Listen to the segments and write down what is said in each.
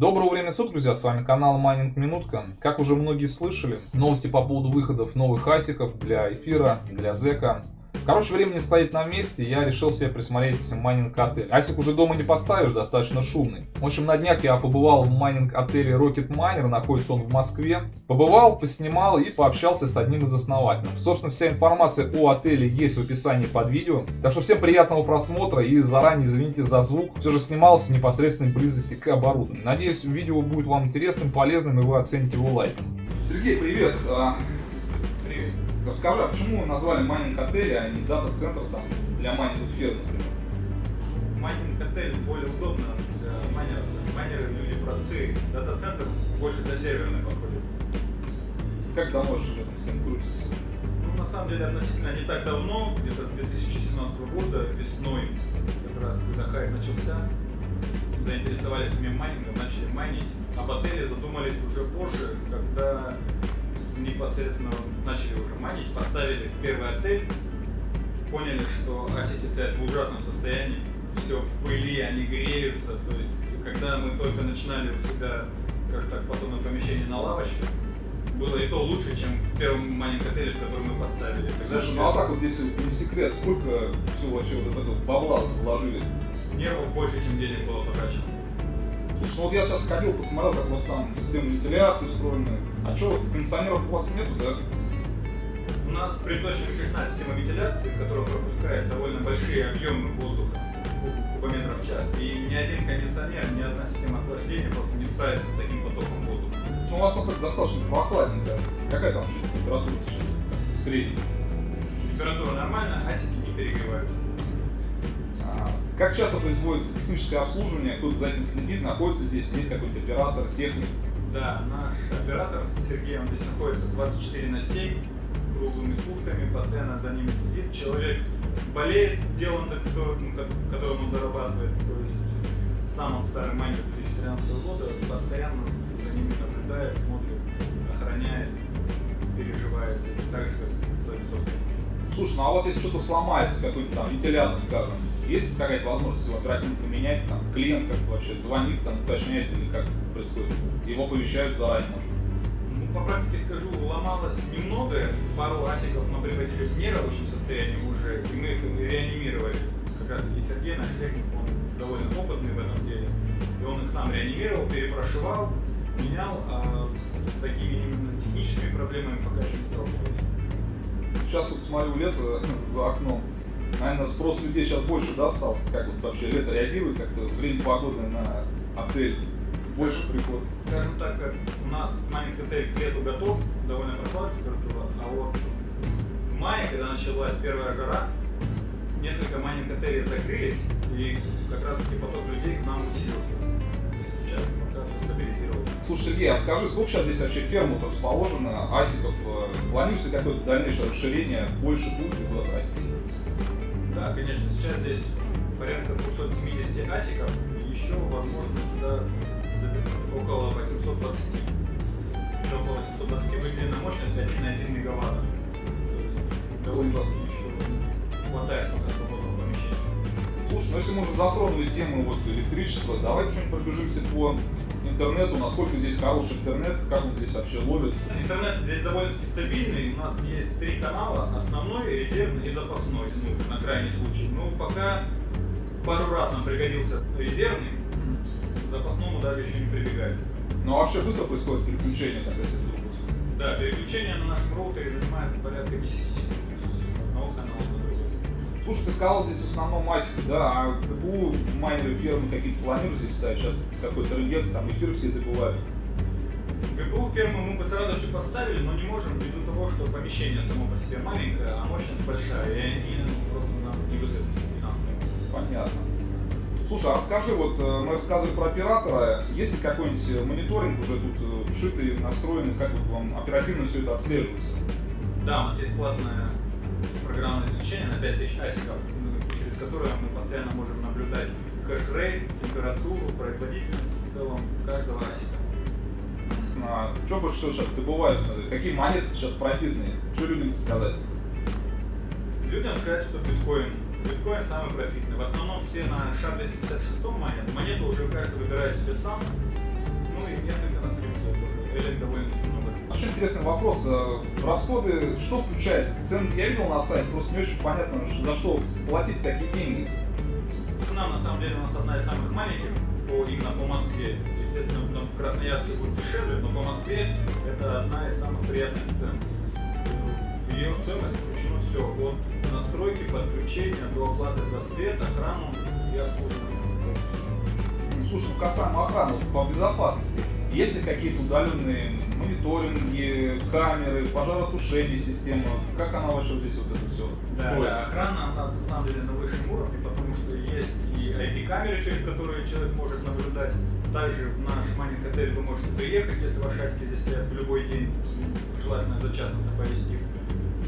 Доброго времени суток, друзья, с вами канал Майнинг Минутка. Как уже многие слышали, новости по поводу выходов новых асиков для эфира, для зека. Короче, время не стоит на месте, я решил себе присмотреть майнинг отель. Асик уже дома не поставишь, достаточно шумный. В общем, на днях я побывал в майнинг отеле Rocket Miner, находится он в Москве. Побывал, поснимал и пообщался с одним из основателей. Собственно, вся информация о отеле есть в описании под видео. Так что всем приятного просмотра и заранее извините за звук. Все же снимался в непосредственной близости к оборудованию. Надеюсь, видео будет вам интересным, полезным и вы оцените его лайком. Сергей, привет! Расскажи, а почему назвали майнинг отель, а не дата-центр там для майнинговых ферм, например? Майнинг отель более удобно для майнеров. Майнеры люди простые. Дата-центр больше для серверной подходит. Как давно же в этом всем крутится? Ну, на самом деле, относительно не так давно, где-то 2017 года, весной, как раз когда хайп начался, заинтересовались самим майнингом, начали майнить. Об отеле задумались уже позже, когда непосредственно начали уже майнить, поставили первый отель, поняли, что асики стоят в ужасном состоянии, все в пыли, они греются, то есть когда мы только начинали у себя, скажем так, подобное помещение на лавочке, было и то лучше, чем в первом майнинг отеле, в который мы поставили. Слушай, ну а так вот, если не секрет, сколько все вообще вот это бабла вложили? Нервов больше, чем денег было потрачено. Слушай, ну вот я сейчас ходил, посмотрел, как у вас там система вентиляции устроена. А что, кондиционеров у вас нету, да? У нас приточена крышная система вентиляции, которая пропускает довольно большие объемы воздуха, кубометров в час. И ни один кондиционер, ни одна система охлаждения просто не справится с таким потоком воздуха. Ну, у вас там достаточно прохладненько. Какая там вообще температура сейчас? Средняя? Температура нормальная, асики не перегреваются. Как часто производится техническое обслуживание, кто-то за этим следит, находится здесь, есть какой-то оператор, техник? Да, наш оператор Сергей, он здесь находится 24 на 7, круглыми сутками, постоянно за ними следит. Человек болеет делом, за которым, которым он зарабатывает, то есть сам он старый майнер 2013 года, постоянно за ними наблюдает, смотрит, охраняет, переживает, так же, как своими собственниками. Слушай, ну а вот если что-то сломается, какой-то там вентилятор, скажем, есть какая-то возможность его оперативно поменять, там, клиент как вообще звонит, там, уточняет или как происходит? Его повещают заранее, может? Ну, по практике скажу, ломалось немного, пару асиков мы привозили в нерабочем состоянии уже, и мы их реанимировали. Как раз таки Сергей, наш техник, он довольно опытный в этом деле, и он их сам реанимировал, перепрошивал, менял, а с такими именно техническими проблемами пока еще не сталкивались. Сейчас вот смотрю лето за окном, наверное, спрос людей сейчас больше, да, стал? Как вот вообще лето реагирует как-то, время погоды на отель? Больше приход? Скажем так, у нас маленький отель к лету готов, довольно прохладная температура, а вот в мае, когда началась первая жара, несколько маленьких отелей закрылись, и как раз таки поток людей к нам усилился. Слушай, Сергей, а скажи, сколько сейчас здесь вообще ферм расположено, асиков? Э, планируется какое-то дальнейшее расширение, больше будет куда-то расти? Да, конечно, сейчас здесь порядка 270 асиков, и еще, возможно, сюда около 820. Еще около 820 выделена мощность 1,1 мегаватта. То есть довольно еще хватает пока свободного. Слушай, ну если мы уже затронули тему вот электричества, давай что-нибудь пробежимся по интернету, насколько здесь хороший интернет, как он здесь вообще ловит? Интернет здесь довольно-таки стабильный. У нас есть три канала, основной, резервный и запасной, ну, на крайний случай. Ну, пока пару раз нам пригодился резервный, к запасному даже еще не прибегали. Ну, а вообще быстро происходит переключение, так если вдруг? Да, переключение на нашем роутере занимает порядка 10 секунд одного канала на другой. Слушай, ты сказал здесь в основном масики, да, а КПУ, майнеры, фермы какие-то планируют здесь ставить? Сейчас какой-то регец, там эфир все добывают. ГПУ фермы мы бы с радостью поставили, но не можем ввиду того, что помещение само по себе маленькое, а мощность большая, и они ну, просто нам не выгодны финансово. Понятно. Слушай, а расскажи, вот э, мы рассказывали про оператора, есть ли какой-нибудь мониторинг уже тут э, вшитый, настроенный, как вот вам оперативно все это отслеживается? Да, у нас есть платная программное обеспечение на 5000 асиков, через которое мы постоянно можем наблюдать хэш-рейт, температуру, производительность в целом каждого асика. А, что больше всего сейчас добывают? Какие монеты сейчас профитные? Что людям сказать? Людям сказать, что биткоин. Биткоин самый профитный. В основном все на SHA-256 монет. Монету уже каждый выбирает себе сам. Модели довольно-таки много. Очень интересный вопрос. Э, расходы, что включается? Цены я видел на сайте, просто не очень понятно, за что платить такие деньги. Цена на самом деле у нас одна из самых маленьких по, именно по Москве. Естественно, в Красноярске будет дешевле, но по Москве это одна из самых приятных цен. В ее стоимость включено все, от настройки, подключения до оплаты за свет, охрану и обслуживание. Ну, слушай, ну касаемо охраны, по безопасности, есть ли какие-то удаленные мониторинги, камеры, пожаротушение система? Как она вообще здесь вот это все да, да, охрана, она на самом деле на высшем уровне, потому что есть и IP-камеры, через которые человек может наблюдать. Также в наш майнинг отель вы можете приехать, если ваши аски здесь стоят в любой день, желательно за час нас оповестив.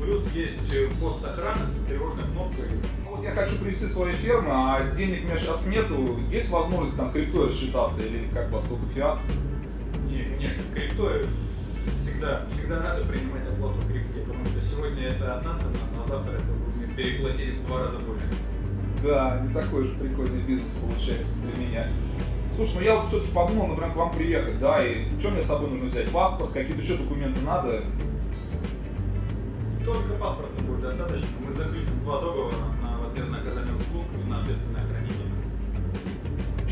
Плюс есть э, пост охраны с тревожной кнопкой. Ну, вот я хочу привести свои фермы, а денег у меня сейчас нету. Есть возможность там криптой рассчитаться или как бы сколько фиат? Не, конечно, криптой всегда, всегда надо принимать оплату в крипте, потому что сегодня это одна цена, а завтра это вы переплатили в два раза больше. Да, не такой уж прикольный бизнес получается для меня. Слушай, ну я вот все-таки подумал, например, к вам приехать, да, и что мне с собой нужно взять? Паспорт, какие-то еще документы надо? Только паспорта будет достаточно. Мы заключим два договора на возмездное оказание услуг и на ответственное хранение.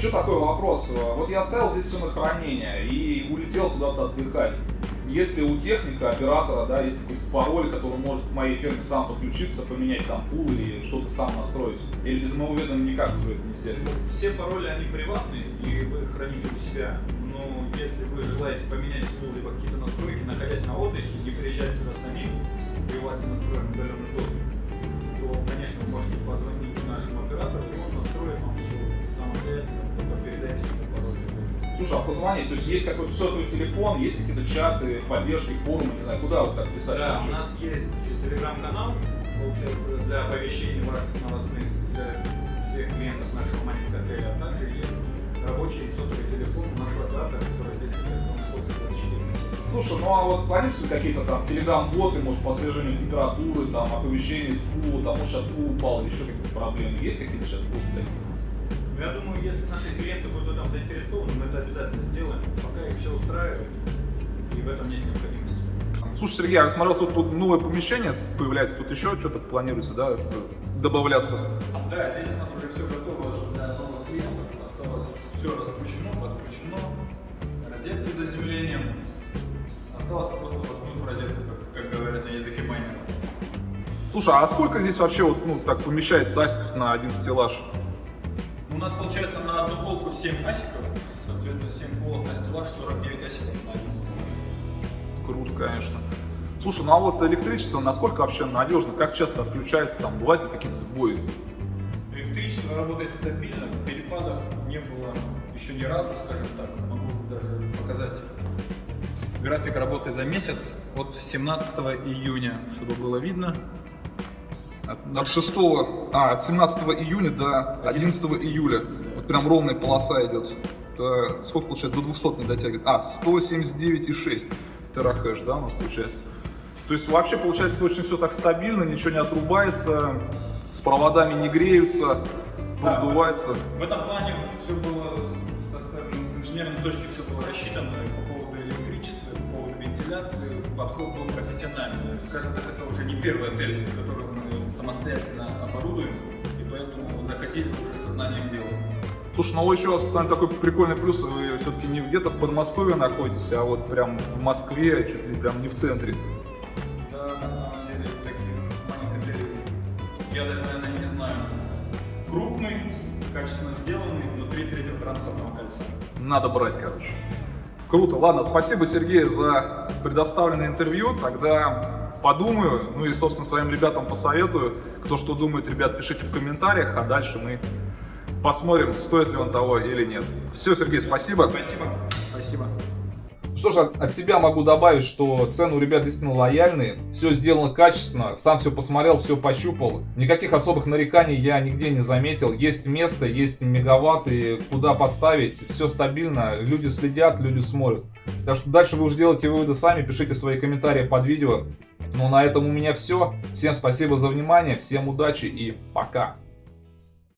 Еще такой вопрос. Вот я оставил здесь все на хранение и улетел куда-то отдыхать. Если у техника, оператора, да, есть какой-то пароль, который может к моей ферме сам подключиться, поменять там пул или что-то сам настроить, или без моего ведома никак уже нельзя Все пароли, они приватные, и вы храните у себя. Но если вы желаете поменять пул либо какие-то настройки, находясь на отдыхе, не приезжать сюда А позвонить, то есть есть какой-то сотовый телефон, есть какие-то чаты, поддержки, форумы, не знаю, куда вот так писать? Да, у нас есть телеграм-канал, получается, для оповещений ваших новостных для всех клиентов нашего маленького отеля, а также есть рабочий сотовый телефон нашего оператора, который здесь раз находится 24 Слушай, ну а вот планируются какие-то там телеграм-боты, может, по снижению температуры, там, оповещения с пула, там, может, сейчас пул упал, или еще какие-то проблемы. Есть какие-то сейчас боты такие? Ну, я думаю, если наши клиенты будут в этом заинтересованы, мы это обязательно сделаем, пока их все устраивает, и в этом нет необходимости. Слушай, Сергей, я смотрел, что тут новое помещение появляется, тут еще что-то планируется, да, добавляться? Да, здесь у нас уже все готово для новых клиентов, осталось все раскручено, подключено, розетки с заземлением, осталось просто воткнуть в розетку, как, как говорят на языке майнеров. Слушай, а сколько здесь вообще вот, ну, так помещается асиков на один стеллаж? 7 асиков, соответственно 7 полок на стеллаж, 49 асиков на один стеллаж. Круто, конечно. Слушай, ну а вот электричество насколько вообще надежно? Как часто отключается? Там бывают ли какие-то сбои? Электричество работает стабильно, перепадов не было еще ни разу, скажем так. Могу даже показать график работы за месяц от 17 июня, чтобы было видно. От, от 6, а, от 17 июня до 11 июля. Прям ровная полоса идет. Это сколько получается? До 200 не дотягивает. А, 179,6 терахэш, да, у нас получается. То есть вообще получается очень все так стабильно, ничего не отрубается, с проводами не греются, Да, продувается. В этом плане все было со стороны с инженерной точки все было рассчитано по поводу электричества, по поводу вентиляции. Подход был профессиональный. Скажем так, это уже не первый отель, который мы самостоятельно оборудуем, и поэтому заходили уже со знанием дела. Слушай, ну еще у вас там такой прикольный плюс, вы все-таки не где-то в Подмосковье находитесь, а вот прям в Москве, чуть ли прям не в центре. Да, на самом деле, таких маленьких я даже, наверное, не знаю. Крупный, качественно сделанный, внутри третьего транспортного кольца. Надо брать, короче. Круто. Ладно, спасибо, Сергей, за предоставленное интервью. Тогда подумаю, ну и, собственно, своим ребятам посоветую. Кто что думает, ребят, пишите в комментариях, а дальше мы посмотрим, стоит ли он того или нет. Все, Сергей, спасибо. Спасибо. Спасибо. Что же, от себя могу добавить, что цены у ребят действительно лояльные, все сделано качественно, сам все посмотрел, все пощупал. Никаких особых нареканий я нигде не заметил. Есть место, есть мегаватты, куда поставить, все стабильно, люди следят, люди смотрят. Так что дальше вы уже делаете выводы сами, пишите свои комментарии под видео. Ну, на этом у меня все. Всем спасибо за внимание, всем удачи и пока.